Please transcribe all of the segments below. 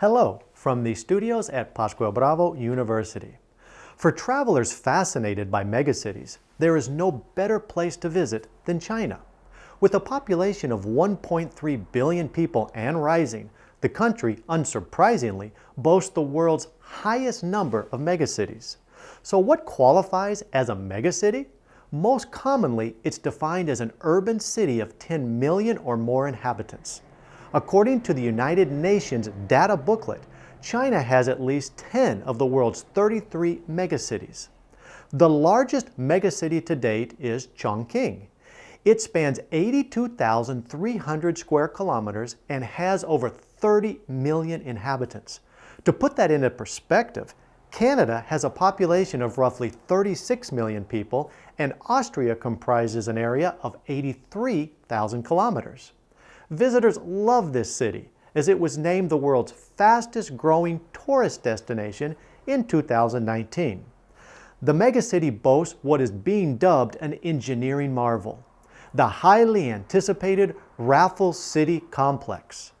Hello from the studios at Pascual Bravo University. For travelers fascinated by megacities, there is no better place to visit than China. With a population of 1.3 billion people and rising, the country, unsurprisingly, boasts the world's highest number of megacities. So what qualifies as a megacity? Most commonly, it's defined as an urban city of 10 million or more inhabitants. According to the United Nations data booklet, China has at least 10 of the world's 33 megacities. The largest megacity to date is Chongqing. It spans 82,300 square kilometers and has over 30 million inhabitants. To put that into perspective, Canada has a population of roughly 36 million people and Austria comprises an area of 83,000 kilometers. Visitors love this city as it was named the world's fastest growing tourist destination in 2019. The megacity boasts what is being dubbed an engineering marvel, the highly anticipated Raffles City Complex.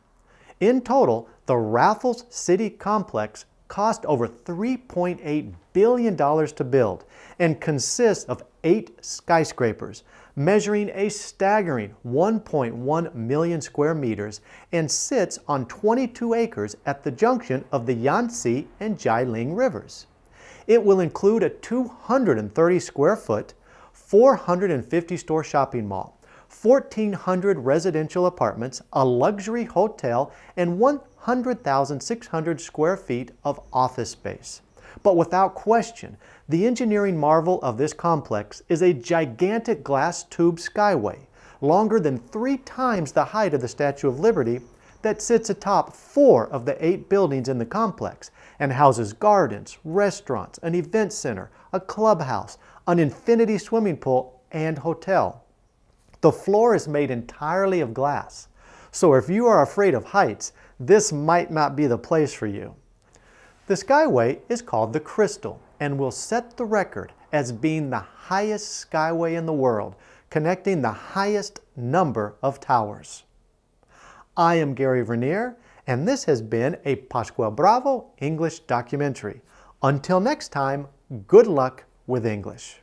In total, the Raffles City Complex cost over $3.8 billion to build and consists of eight skyscrapers, measuring a staggering 1.1 million square meters and sits on 22 acres at the junction of the Yangtze and Jialing rivers. It will include a 230 square foot, 450 store shopping mall, 1,400 residential apartments, a luxury hotel, and 100,600 square feet of office space. But without question, the engineering marvel of this complex is a gigantic glass tube skyway, longer than three times the height of the Statue of Liberty, that sits atop four of the eight buildings in the complex and houses gardens, restaurants, an event center, a clubhouse, an infinity swimming pool, and hotel. The floor is made entirely of glass, so if you are afraid of heights, this might not be the place for you. The Skyway is called the Crystal and will set the record as being the highest skyway in the world, connecting the highest number of towers. I am Gary Vernier, and this has been a Pascual Bravo English documentary. Until next time, good luck with English.